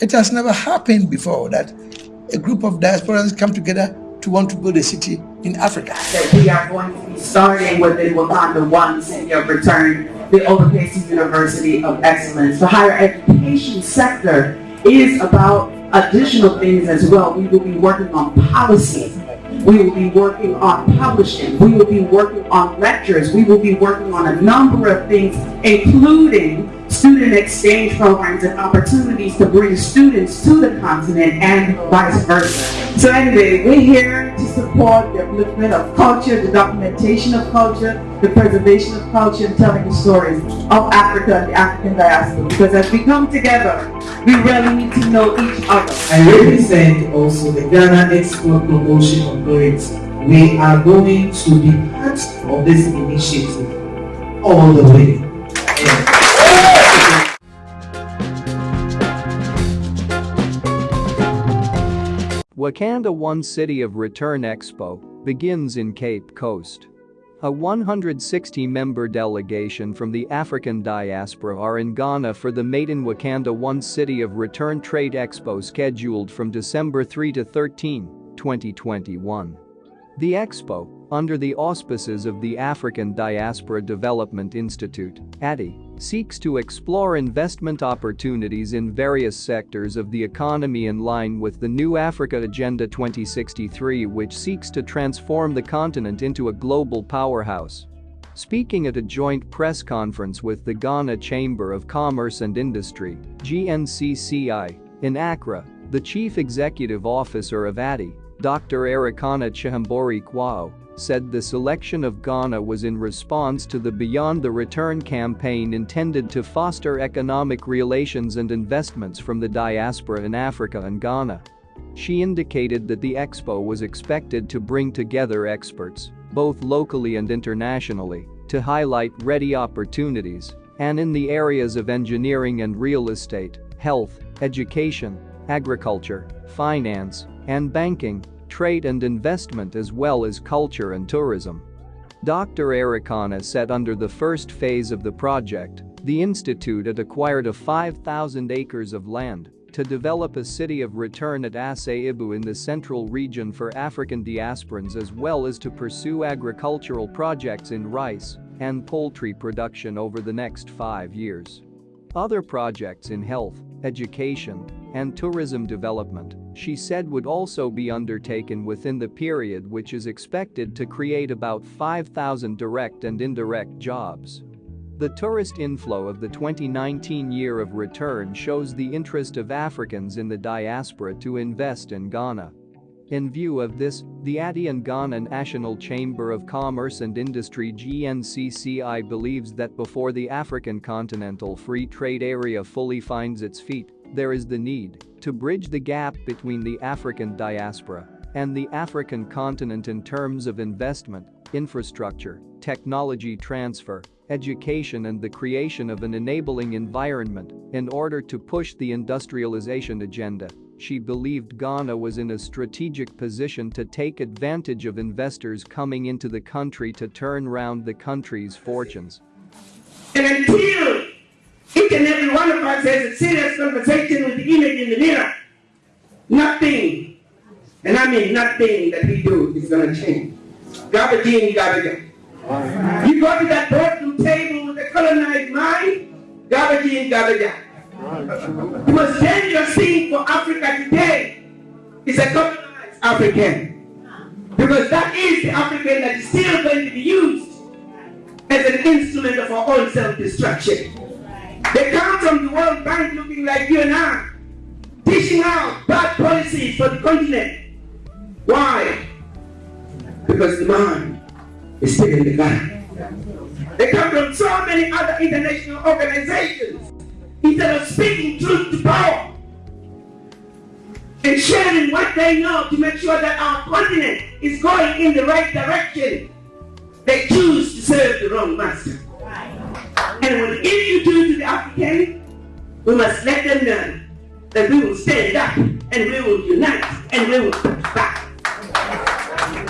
It has never happened before that a group of diasporans come together to want to build a city in Africa. That we are going to be starting with the Wakanda One City of Return, the Oberkasi University of Excellence. The higher education sector is about additional things as well. We will be working on policy. We will be working on publishing. We will be working on lectures. We will be working on a number of things, including student exchange programs and opportunities to bring students to the continent and vice versa. So anyway, we're here to support the upliftment of culture, the documentation of culture, the preservation of culture, and telling the stories of Africa and the African diaspora. Because as we come together, we really need to know each other. I represent also the Ghana Export Promotion Authority. We are going to be part of this initiative all the way. Wakanda One City of Return Expo begins in Cape Coast. A 160-member delegation from the African diaspora are in Ghana for the maiden Wakanda One City of Return Trade Expo scheduled from December 3 to 13, 2021. The expo, under the auspices of the African Diaspora Development Institute, ADI, seeks to explore investment opportunities in various sectors of the economy in line with the New Africa Agenda 2063 which seeks to transform the continent into a global powerhouse. Speaking at a joint press conference with the Ghana Chamber of Commerce and Industry, GNCCI, in Accra, the chief executive officer of ADI, Dr. Arikana Chihombori Quao, said the selection of Ghana was in response to the Beyond the Return campaign intended to foster economic relations and investments from the diaspora in Africa and Ghana. She indicated that the expo was expected to bring together experts, both locally and internationally, to highlight ready opportunities and in the areas of engineering and real estate, health, education, agriculture, finance, and banking trade and investment as well as culture and tourism. Dr. Arikana said under the first phase of the project, the institute had acquired a 5,000 acres of land to develop a city of return at Asebu in the central region for African diasporans as well as to pursue agricultural projects in rice and poultry production over the next five years. Other projects in health, education, and tourism development, she said would also be undertaken within the period which is expected to create about 5,000 direct and indirect jobs. The tourist inflow of the 2019 year of return shows the interest of Africans in the diaspora to invest in Ghana. In view of this, the ADI and Ghana National Chamber of Commerce and Industry GNCCI believes that before the African Continental Free Trade Area fully finds its feet, there is the need to bridge the gap between the African diaspora and the African continent in terms of investment, infrastructure, technology transfer, education and the creation of an enabling environment in order to push the industrialization agenda. She believed Ghana was in a strategic position to take advantage of investors coming into the country to turn round the country's fortunes. And until each and every one of us has a serious conversation with the image in the mirror. Nothing, and I mean nothing that we do is going to change. Garbage in, garbage out. You go to that boardroom table with a colonized mind, garbage in, garbage out. The most dangerous thing for Africa today is a colonized African. Because that is the African that is still going to be used as an instrument of our own self-destruction. They come from the World Bank looking like you and I, dishing out bad policies for the continent. Why? Because the man is still in the gun. They come from so many other international organizations. Instead of speaking truth to power and sharing what they know to make sure that our continent is going in the right direction, they choose to serve the wrong master. And whatever you do to the African, we must let them know that we will stand up and we will unite and we will put back.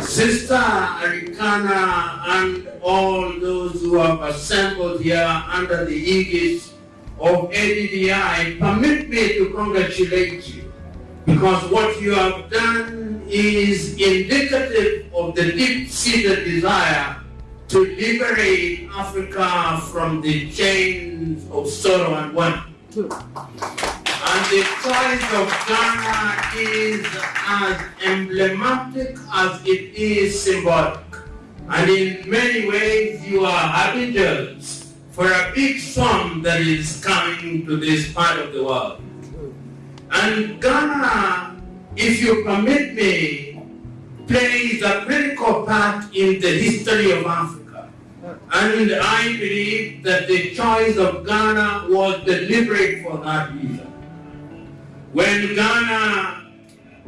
Sister Arikana and all those who have assembled here under the aegis of ADDI, permit me to congratulate you because what you have done is indicative of the deep-seated desire to liberate Africa from the chains of sorrow and want. And the choice of Ghana is as emblematic as it is symbolic. And in many ways, you are harbingers for a big sum that is coming to this part of the world. And Ghana, if you permit me, plays a critical part in the history of Africa. And I believe that the choice of Ghana was deliberate for that reason. When Ghana,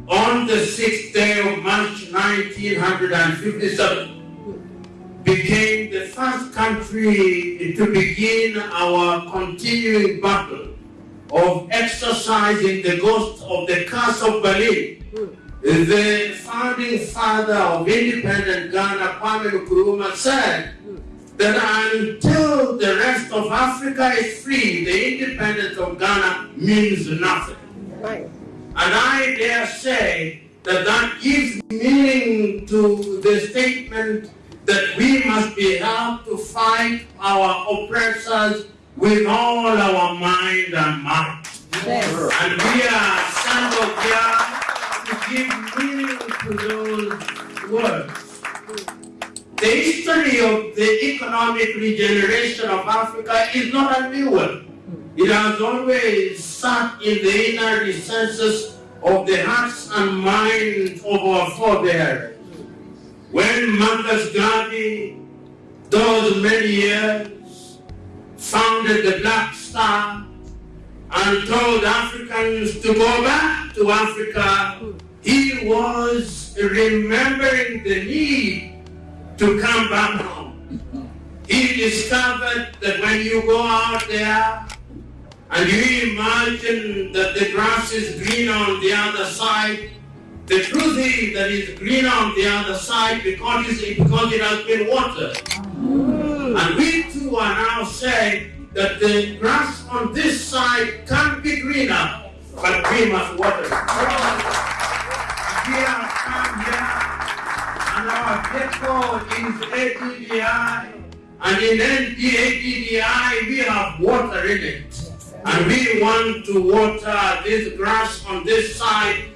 on the sixth day of March 1957, became the first country to begin our continuing battle of exercising the ghost of the curse of Berlin. The founding father of independent Ghana, Kwame Nkrumah, said that until the rest of Africa is free, the independence of Ghana means nothing. And I dare say that that gives meaning to the statement that we must be helped to fight our oppressors with all our mind and might. And we are assembled here to give meaning to those words. The history of the economic regeneration of Africa is not a new one. It has always sat in the inner recesses of the hearts and minds of our forebears. When Marcus Garvey, those many years, founded the Black Star and told Africans to go back to Africa, he was remembering the need to come back home. He discovered that when you go out there and you imagine that the grass is green on the other side, the truth is that it's green on the other side because, it's, because it has been watered. And we too are now saying that the grass on this side can be greener, but we must water it. We have come here, and our ghetto is ADDI, and in ADDI we have water in it. And we want to water this grass on this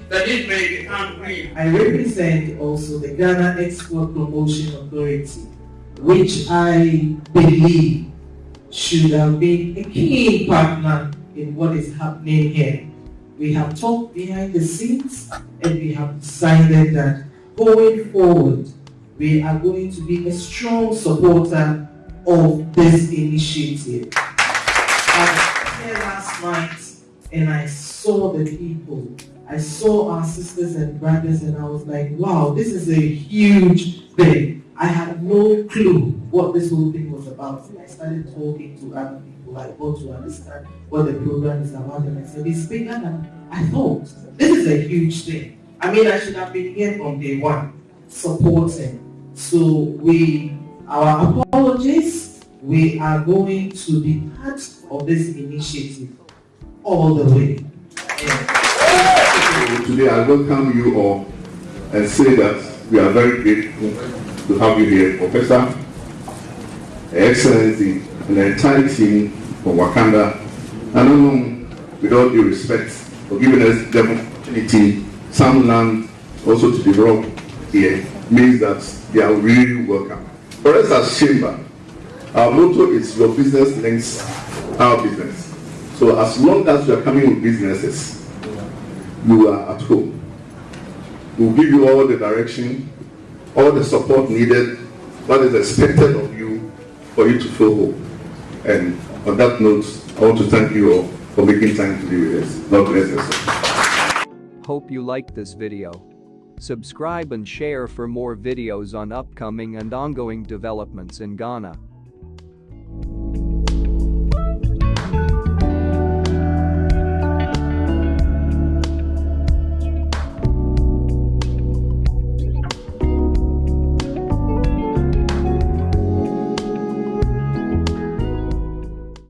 that it may become. I represent also the Ghana Export Promotion Authority, which I believe should have been a key partner in what is happening here. We have talked behind the scenes and we have decided that going forward, we are going to be a strong supporter of this initiative. I was here last night and I saw the people. I saw our sisters and brothers and I was like, wow, this is a huge thing. I had no clue what this whole thing was about. And I started talking to other people. I got to understand what the program is about and I said, it's bigger than I thought. This is a huge thing. I mean, I should have been here from day one, supporting. So we, our apologies, we are going to be part of this initiative all the way. Yeah. Today I welcome you all and say that we are very grateful to have you here, Professor, Excellency, and the entire team from Wakanda. And know, with all due respect, for giving us the opportunity, some land also to develop here, means that they are really welcome. For us as Chamber, our motto is your business links our business. So as long as you are coming with businesses, you are at home. We'll give you all the direction, all the support needed, what is expected of you for you to feel home. And on that note, I want to thank you all for making time to be with us. God bless us. Hope you liked this video. Subscribe and share for more videos on upcoming and ongoing developments in Ghana.